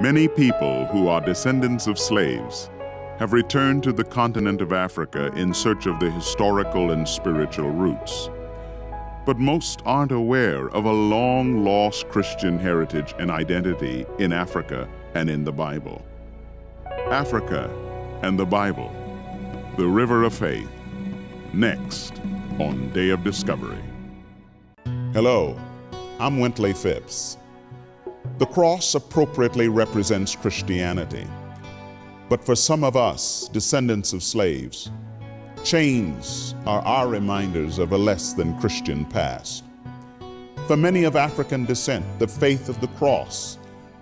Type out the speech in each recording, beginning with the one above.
Many people who are descendants of slaves have returned to the continent of Africa in search of the historical and spiritual roots. But most aren't aware of a long lost Christian heritage and identity in Africa and in the Bible. Africa and the Bible, the River of Faith, next on Day of Discovery. Hello, I'm Wintley Phipps. The cross appropriately represents Christianity. But for some of us, descendants of slaves, chains are our reminders of a less than Christian past. For many of African descent, the faith of the cross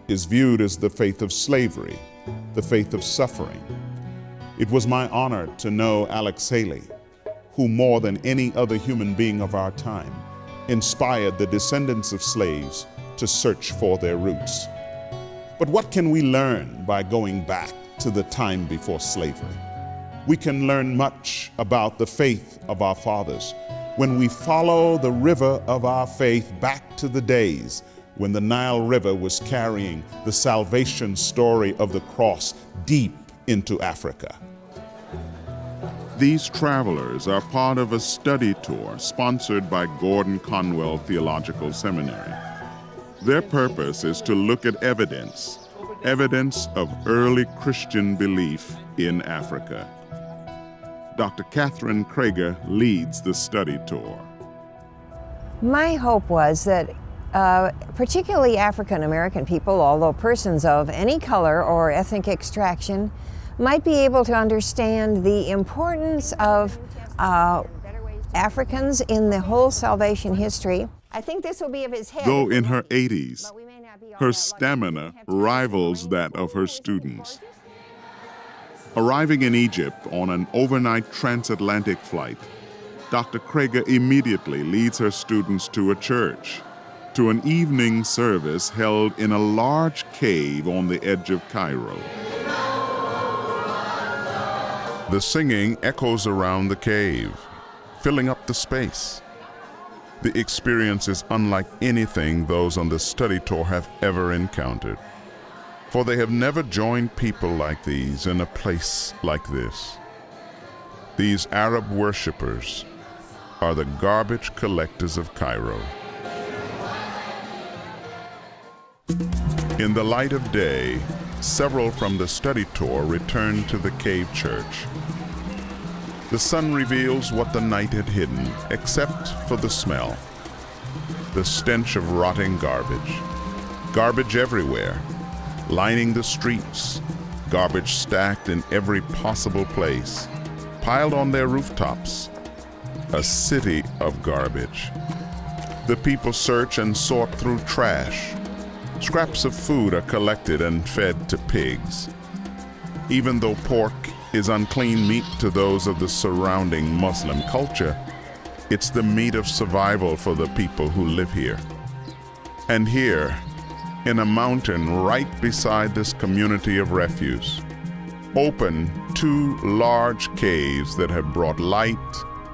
is viewed as the faith of slavery, the faith of suffering. It was my honor to know Alex Haley, who more than any other human being of our time, inspired the descendants of slaves to search for their roots. But what can we learn by going back to the time before slavery? We can learn much about the faith of our fathers when we follow the river of our faith back to the days when the Nile River was carrying the salvation story of the cross deep into Africa. These travelers are part of a study tour sponsored by Gordon Conwell Theological Seminary. Their purpose is to look at evidence, evidence of early Christian belief in Africa. Dr. Catherine Kroeger leads the study tour. My hope was that uh, particularly African American people, although persons of any color or ethnic extraction, might be able to understand the importance of uh, Africans in the whole salvation history. I think this will be of his head. Though in her 80s, her stamina rivals that of her students. Arriving in Egypt on an overnight transatlantic flight, Dr. Kroeger immediately leads her students to a church, to an evening service held in a large cave on the edge of Cairo. The singing echoes around the cave, filling up the space. The experience is unlike anything those on the study tour have ever encountered, for they have never joined people like these in a place like this. These Arab worshippers are the garbage collectors of Cairo. In the light of day, several from the study tour return to the cave church. The sun reveals what the night had hidden, except for the smell. The stench of rotting garbage. Garbage everywhere, lining the streets, garbage stacked in every possible place, piled on their rooftops. A city of garbage. The people search and sort through trash, Scraps of food are collected and fed to pigs. Even though pork is unclean meat to those of the surrounding Muslim culture, it's the meat of survival for the people who live here. And here, in a mountain right beside this community of refuse, open two large caves that have brought light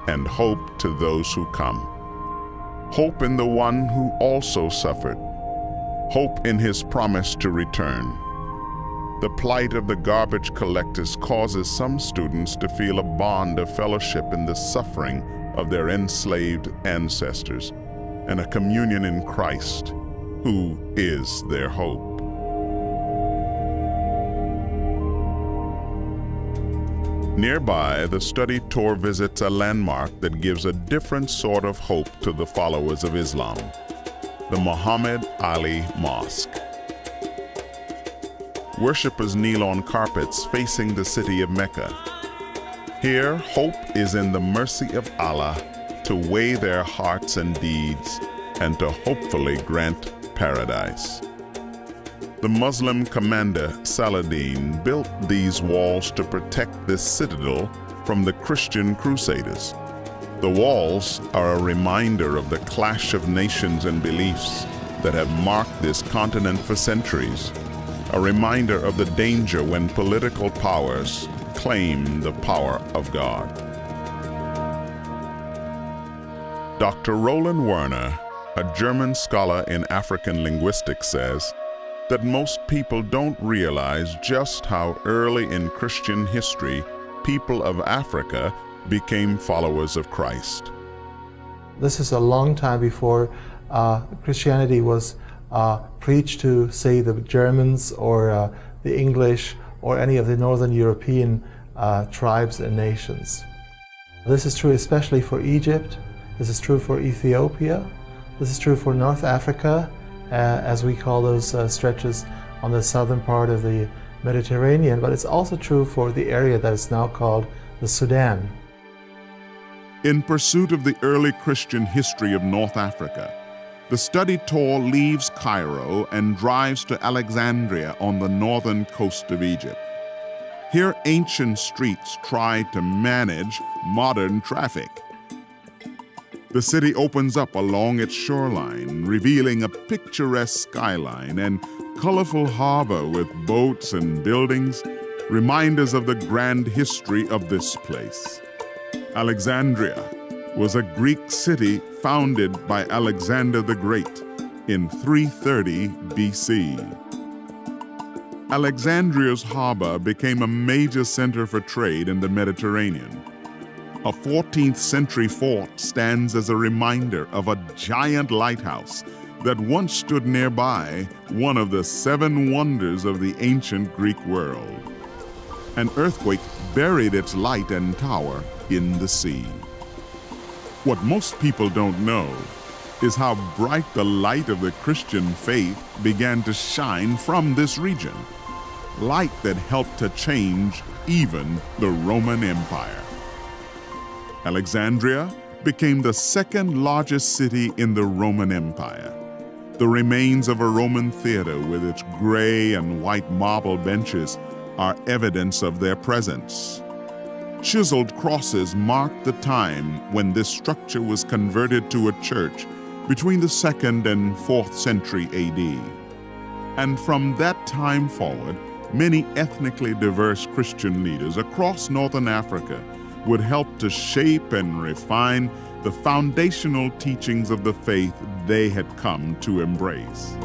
and hope to those who come. Hope in the one who also suffered hope in his promise to return. The plight of the garbage collectors causes some students to feel a bond of fellowship in the suffering of their enslaved ancestors and a communion in Christ, who is their hope. Nearby, the study tour visits a landmark that gives a different sort of hope to the followers of Islam the Muhammad Ali Mosque. Worshippers kneel on carpets facing the city of Mecca. Here, hope is in the mercy of Allah to weigh their hearts and deeds and to hopefully grant paradise. The Muslim commander Saladin built these walls to protect this citadel from the Christian crusaders. The walls are a reminder of the clash of nations and beliefs that have marked this continent for centuries, a reminder of the danger when political powers claim the power of God. Dr. Roland Werner, a German scholar in African linguistics says, that most people don't realize just how early in Christian history people of Africa became followers of Christ. This is a long time before uh, Christianity was uh, preached to, say, the Germans or uh, the English or any of the Northern European uh, tribes and nations. This is true especially for Egypt. This is true for Ethiopia. This is true for North Africa, as we call those stretches on the southern part of the Mediterranean, but it's also true for the area that is now called the Sudan. In pursuit of the early Christian history of North Africa, the study tour leaves Cairo and drives to Alexandria on the northern coast of Egypt. Here, ancient streets try to manage modern traffic. The city opens up along its shoreline, revealing a picturesque skyline and colorful harbor with boats and buildings, reminders of the grand history of this place. Alexandria was a Greek city founded by Alexander the Great in 330 BC. Alexandria's harbor became a major center for trade in the Mediterranean. A 14th century fort stands as a reminder of a giant lighthouse that once stood nearby, one of the seven wonders of the ancient Greek world. An earthquake buried its light and tower in the sea. What most people don't know is how bright the light of the Christian faith began to shine from this region. Light that helped to change even the Roman Empire. Alexandria became the second largest city in the Roman Empire. The remains of a Roman theater with its gray and white marble benches are evidence of their presence. Chiseled crosses mark the time when this structure was converted to a church between the 2nd and 4th century AD. And from that time forward, many ethnically diverse Christian leaders across northern Africa would help to shape and refine the foundational teachings of the faith they had come to embrace.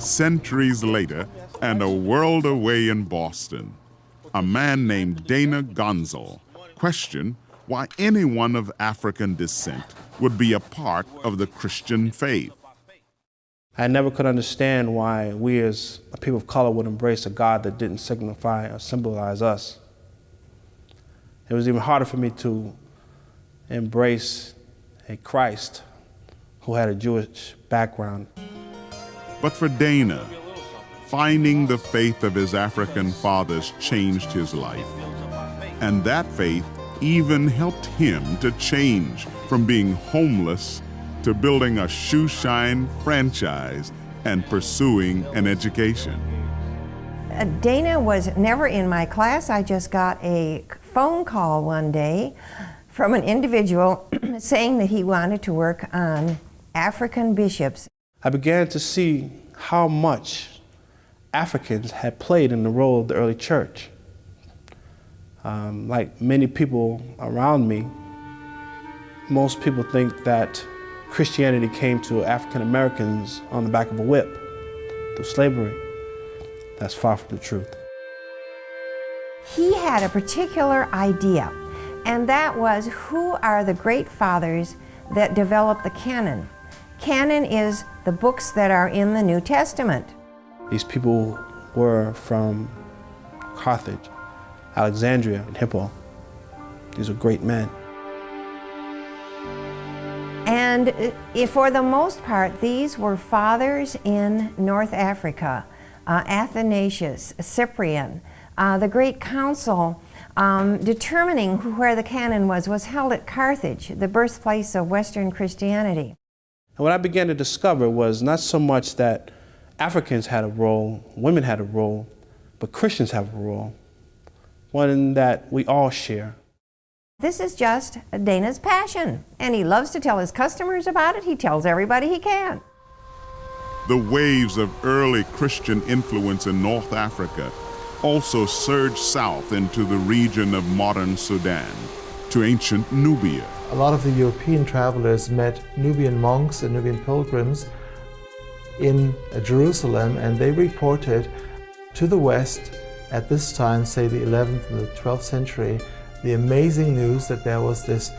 Centuries later, and a world away in Boston, a man named Dana Gonzel questioned why anyone of African descent would be a part of the Christian faith. I never could understand why we as a people of color would embrace a God that didn't signify or symbolize us. It was even harder for me to embrace a Christ who had a Jewish background. But for Dana, finding the faith of his African fathers changed his life. And that faith even helped him to change from being homeless to building a shoe shine franchise and pursuing an education. Uh, Dana was never in my class. I just got a phone call one day from an individual saying that he wanted to work on African bishops. I began to see how much Africans had played in the role of the early church. Um, like many people around me, most people think that Christianity came to African Americans on the back of a whip through slavery. That's far from the truth. He had a particular idea, and that was who are the great fathers that developed the canon. Canon is the books that are in the New Testament. These people were from Carthage, Alexandria, and Hippo. These were great men. And uh, for the most part, these were fathers in North Africa. Uh, Athanasius, Cyprian, uh, the great council um, determining where the canon was was held at Carthage, the birthplace of Western Christianity. And what I began to discover was not so much that Africans had a role, women had a role, but Christians have a role, one that we all share. This is just Dana's passion, and he loves to tell his customers about it. He tells everybody he can. The waves of early Christian influence in North Africa also surged south into the region of modern Sudan, to ancient Nubia, a lot of the European travelers met Nubian monks and Nubian pilgrims in Jerusalem and they reported to the West at this time, say the 11th and the 12th century, the amazing news that there was this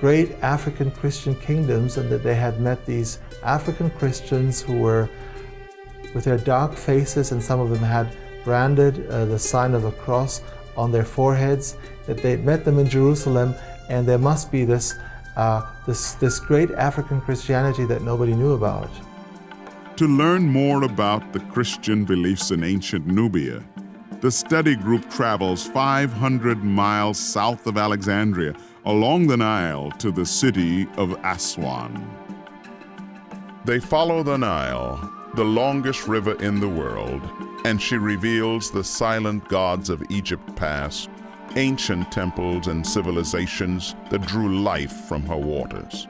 great African Christian kingdoms and that they had met these African Christians who were with their dark faces and some of them had branded uh, the sign of a cross on their foreheads, that they'd met them in Jerusalem and there must be this, uh, this, this great African Christianity that nobody knew about. To learn more about the Christian beliefs in ancient Nubia, the study group travels 500 miles south of Alexandria along the Nile to the city of Aswan. They follow the Nile, the longest river in the world, and she reveals the silent gods of Egypt past ancient temples and civilizations that drew life from her waters.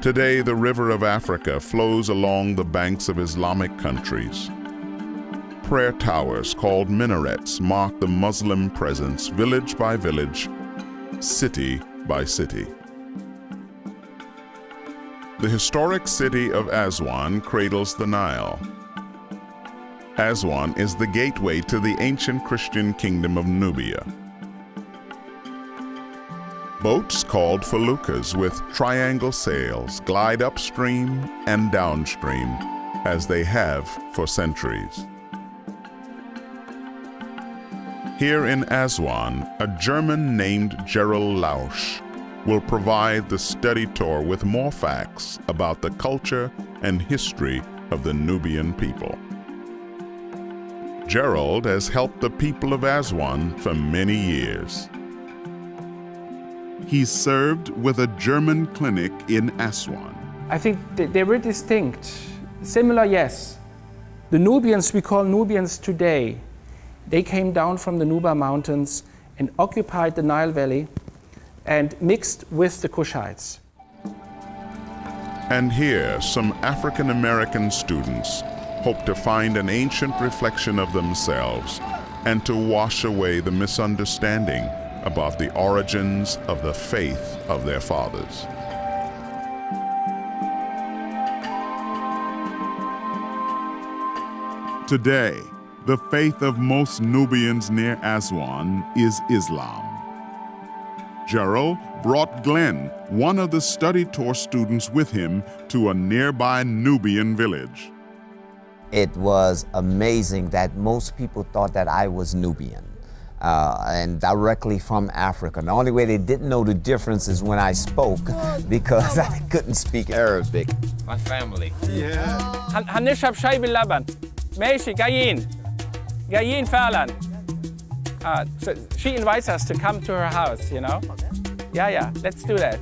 Today, the river of Africa flows along the banks of Islamic countries. Prayer towers called minarets mark the Muslim presence village by village, city by city. The historic city of Aswan cradles the Nile, Aswan is the gateway to the ancient Christian kingdom of Nubia. Boats called feluccas with triangle sails glide upstream and downstream as they have for centuries. Here in Aswan, a German named Gerald Lausch will provide the study tour with more facts about the culture and history of the Nubian people. Gerald has helped the people of Aswan for many years. He served with a German clinic in Aswan. I think they were distinct. Similar, yes. The Nubians we call Nubians today, they came down from the Nuba Mountains and occupied the Nile Valley and mixed with the Kushites. And here, some African American students hope to find an ancient reflection of themselves and to wash away the misunderstanding about the origins of the faith of their fathers. Today, the faith of most Nubians near Aswan is Islam. Gerald brought Glenn, one of the study tour students with him, to a nearby Nubian village It was amazing that most people thought that I was Nubian. Uh, and directly from Africa. The only way they didn't know the difference is when I spoke because I couldn't speak Arabic. My family. Yeah. هنشرب شاي باللبن. ماشي جايين. جايين فعلا. Uh, so she invites us to come to her house, you know? Yeah, yeah, let's do that.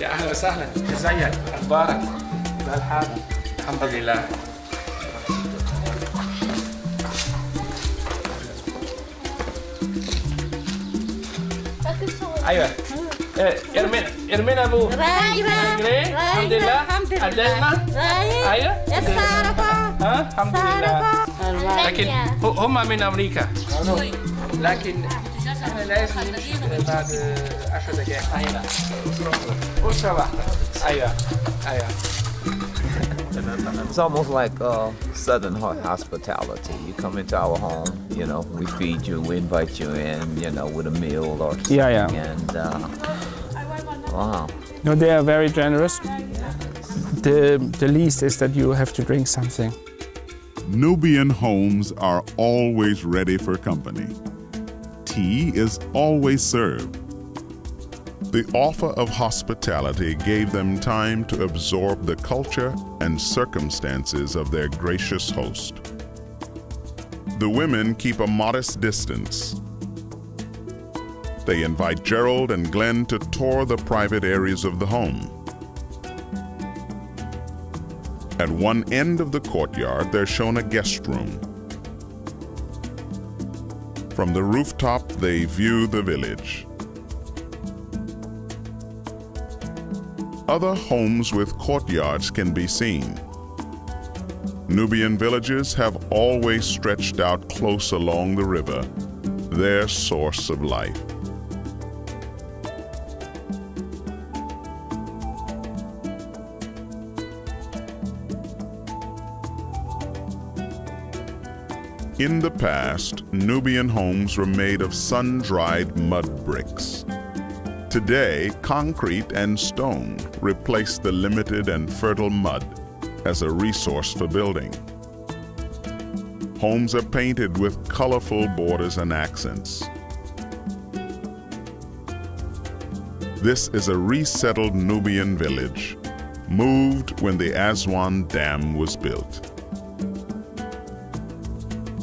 يا أهلا وسهلا. ازيك أخبارك؟ زي الحال؟ الحمد لله. أيوه. ارمين ارمين أبو. رايقه الحمد لله. الحمد لله. أيوه. ها؟ الحمد لله. لكن هم من أمريكا. لكن لازم نمشي بعد 10 دقائق هنا أسرة واحدة أيوة أيوة It's almost like uh, Southern hospitality. You come into our home, you know, we feed you, we invite you in, you know, with a meal or something. Yeah, yeah. And uh, wow. No, they are very generous. The, the least is that you have to drink something. Nubian homes are always ready for company. Tea is always served. The offer of hospitality gave them time to absorb the culture and circumstances of their gracious host. The women keep a modest distance. They invite Gerald and Glenn to tour the private areas of the home. At one end of the courtyard, they're shown a guest room. From the rooftop, they view the village. Other homes with courtyards can be seen. Nubian villages have always stretched out close along the river, their source of life. In the past, Nubian homes were made of sun-dried mud bricks. Today, concrete and stone replace the limited and fertile mud as a resource for building. Homes are painted with colorful borders and accents. This is a resettled Nubian village, moved when the Aswan Dam was built.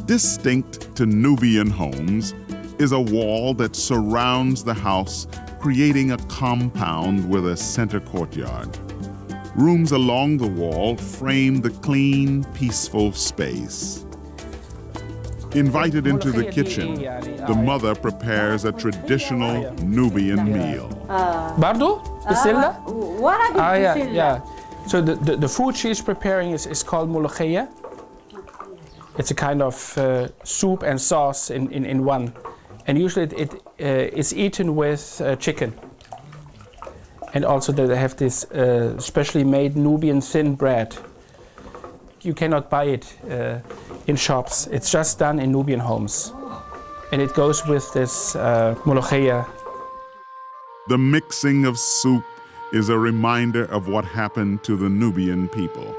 Distinct to Nubian homes is a wall that surrounds the house, creating a compound with a center courtyard. Rooms along the wall frame the clean, peaceful space. Invited into the kitchen, the mother prepares a traditional Nubian meal. Bardo? Bismillah? What are Ah, yeah, yeah. So the, the, the food she's preparing is, is called molokhia. It's a kind of uh, soup and sauce in, in, in one. And usually it, it uh, is eaten with uh, chicken. And also they have this uh, specially made Nubian thin bread. You cannot buy it in shops. It's just done in Nubian homes. And it goes with this uh, molokhia. The mixing of soup is a reminder of what happened to the Nubian people.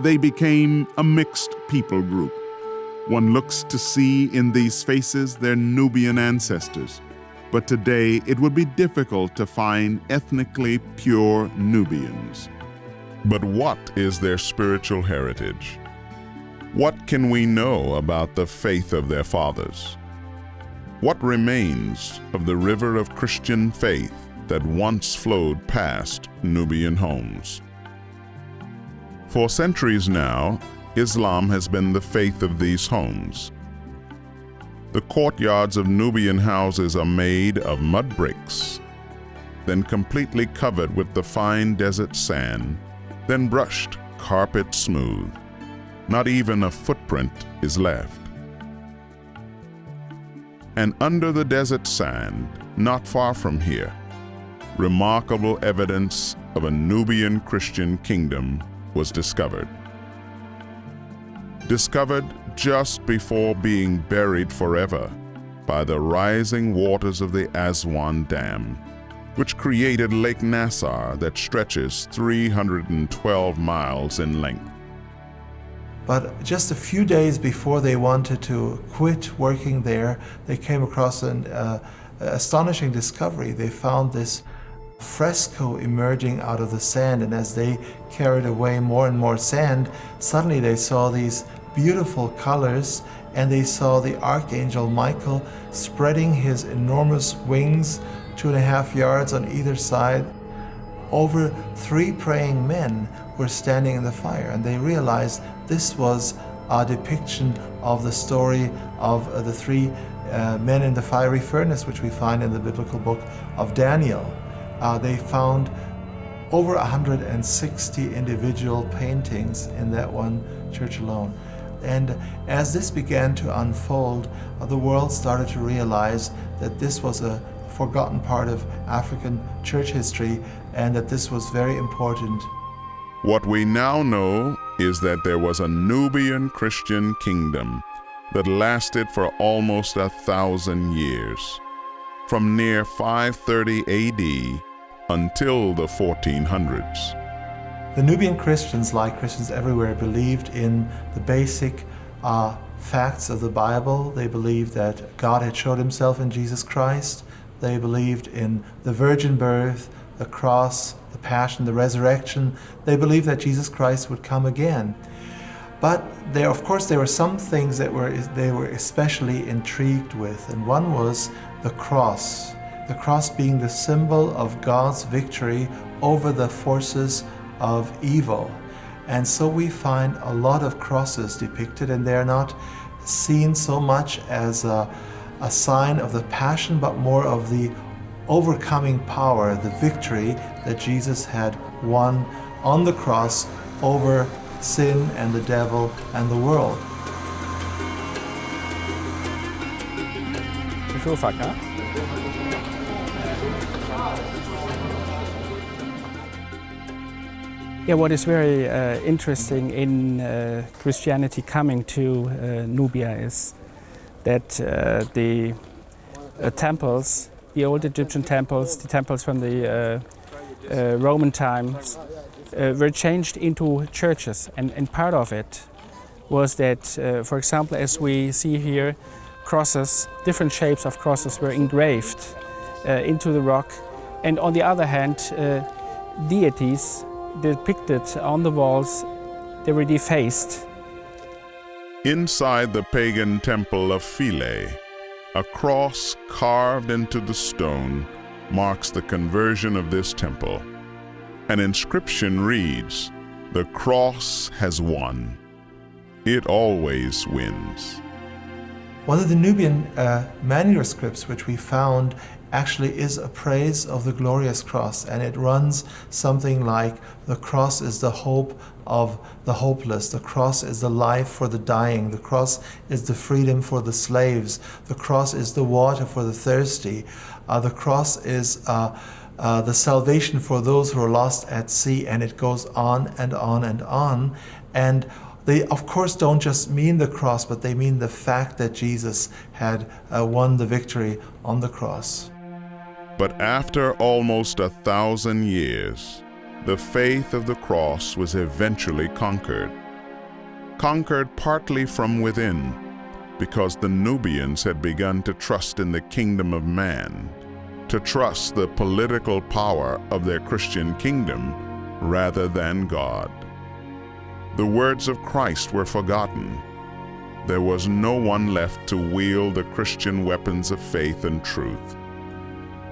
They became a mixed people group. One looks to see in these faces their Nubian ancestors, but today it would be difficult to find ethnically pure Nubians. But what is their spiritual heritage? What can we know about the faith of their fathers? What remains of the river of Christian faith that once flowed past Nubian homes? For centuries now, Islam has been the faith of these homes. The courtyards of Nubian houses are made of mud bricks, then completely covered with the fine desert sand, then brushed carpet smooth. Not even a footprint is left. And under the desert sand, not far from here, remarkable evidence of a Nubian Christian kingdom was discovered. Discovered just before being buried forever by the rising waters of the Aswan Dam, which created Lake Nasser that stretches 312 miles in length. But just a few days before they wanted to quit working there, they came across an uh, astonishing discovery. They found this fresco emerging out of the sand, and as they carried away more and more sand, suddenly they saw these beautiful colors and they saw the archangel Michael spreading his enormous wings two and a half yards on either side over three praying men were standing in the fire and they realized this was a depiction of the story of the three uh, men in the fiery furnace which we find in the biblical book of Daniel. Uh, they found over 160 individual paintings in that one church alone. And as this began to unfold, uh, the world started to realize that this was a forgotten part of African church history and that this was very important. What we now know is that there was a Nubian Christian kingdom that lasted for almost a thousand years, from near 530 AD until the 1400s. The Nubian Christians, like Christians everywhere, believed in the basic uh, facts of the Bible. They believed that God had showed himself in Jesus Christ. They believed in the virgin birth, the cross, the passion, the resurrection. They believed that Jesus Christ would come again. But there, of course, there were some things that were they were especially intrigued with, and one was the cross. The cross being the symbol of God's victory over the forces of evil. And so we find a lot of crosses depicted, and they're not seen so much as a, a sign of the passion, but more of the overcoming power, the victory that Jesus had won on the cross over sin and the devil and the world. Yeah, what is very uh, interesting in uh, Christianity coming to uh, Nubia is that uh, the uh, temples, the old Egyptian temples, the temples from the uh, Roman times, were changed into churches. And, and, part of it was that, for example, as we see here, crosses, different shapes of crosses were engraved into the rock. And on the other hand, deities depicted on the walls, they were defaced. Inside the pagan temple of Philae, a cross carved into the stone marks the conversion of this temple. An inscription reads, The cross has won. It always wins. One of the Nubian uh, manuscripts which we found actually is a praise of the glorious cross and it runs something like the cross is the hope of the hopeless. The cross is the life for the dying. The cross is the freedom for the slaves. The cross is the water for the thirsty. Uh, the cross is uh, uh, the salvation for those who are lost at sea and it goes on and on and on. And they of course don't just mean the cross but they mean the fact that Jesus had uh, won the victory on the cross. But after almost a thousand years, the faith of the cross was eventually conquered. Conquered partly from within, because the Nubians had begun to trust in the kingdom of man, to trust the political power of their Christian kingdom rather than God. The words of Christ were forgotten. There was no one left to wield the Christian weapons of faith and truth.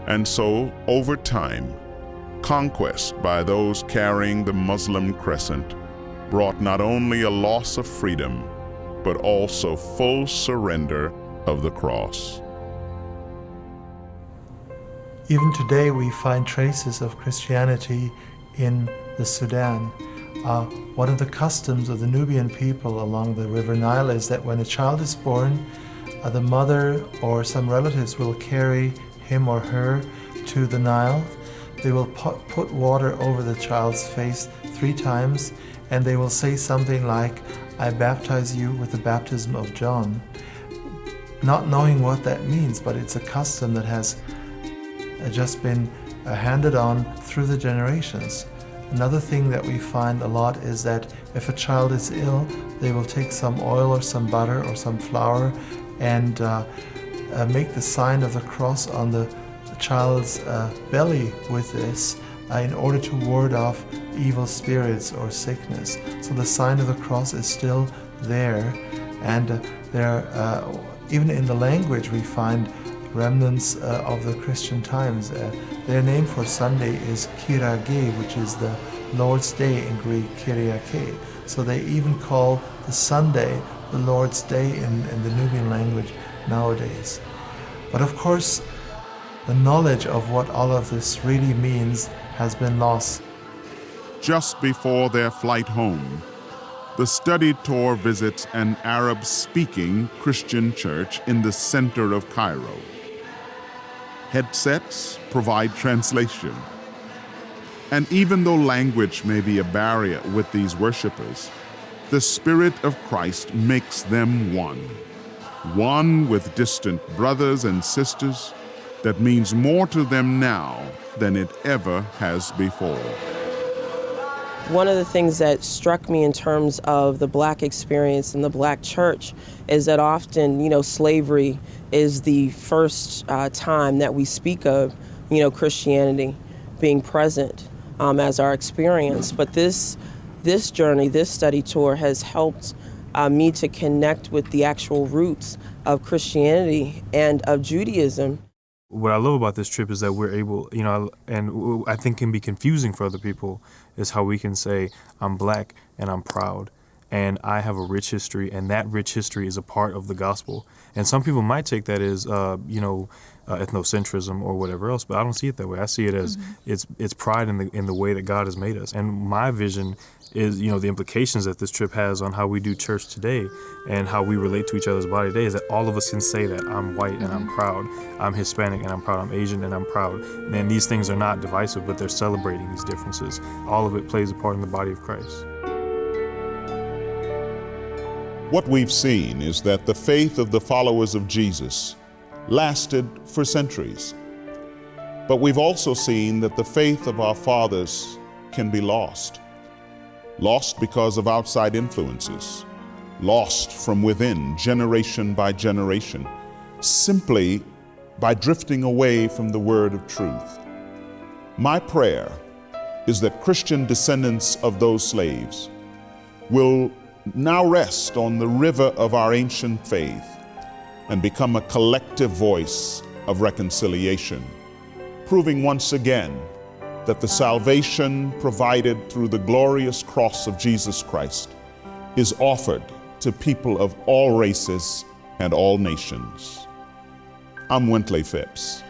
And so, over time, conquest by those carrying the Muslim crescent brought not only a loss of freedom, but also full surrender of the cross. Even today, we find traces of Christianity in the Sudan. Uh, one of the customs of the Nubian people along the River Nile is that when a child is born, uh, the mother or some relatives will carry him or her to the Nile. They will put, water over the child's face three times and they will say something like, I baptize you with the baptism of John. Not knowing what that means, but it's a custom that has uh, just been uh, handed on through the generations. Another thing that we find a lot is that if a child is ill, they will take some oil or some butter or some flour and uh, uh, make the sign of the cross on the, child's uh, belly with this uh, in order to ward off evil spirits or sickness. So the sign of the cross is still there, and uh, there, uh, even in the language, we find remnants uh, of the Christian times. their name for Sunday is Kirage, which is the Lord's Day in Greek, Kyriake. So they even call the Sunday the Lord's Day in, in the Nubian language nowadays. But of course, the knowledge of what all of this really means has been lost. Just before their flight home, the study tour visits an Arab speaking Christian church in the center of Cairo. Headsets provide translation. And even though language may be a barrier with these worshippers, the Spirit of Christ makes them one one with distant brothers and sisters that means more to them now than it ever has before. One of the things that struck me in terms of the black experience in the black church is that often, you know, slavery is the first uh, time that we speak of, you know, Christianity being present um, as our experience. But this, this journey, this study tour has helped uh, me to connect with the actual roots of Christianity and of Judaism. What I love about this trip is that we're able, you know, and I think can be confusing for other people is how we can say, I'm black and I'm proud and I have a rich history, and that rich history is a part of the gospel. And some people might take that as, uh, you know, uh, ethnocentrism or whatever else, but I don't see it that way. I see it as mm-hmm. it's it's pride in the in the way that God has made us. And my vision is you know the implications that this trip has on how we do church today and how we relate to each other's body today is that all of us can say that I'm white and I'm mm-hmm. proud, I'm Hispanic and I'm proud, I'm Asian and I'm proud. And these things are not divisive, but they're celebrating these differences. All of it plays a part in the body of Christ. What we've seen is that the faith of the followers of Jesus lasted for centuries. But we've also seen that the faith of our fathers can be lost. Lost because of outside influences, lost from within, generation by generation, simply by drifting away from the word of truth. My prayer is that Christian descendants of those slaves will now rest on the river of our ancient faith and become a collective voice of reconciliation, proving once again that the salvation provided through the glorious cross of Jesus Christ is offered to people of all races and all nations. I'm Wintley Phipps.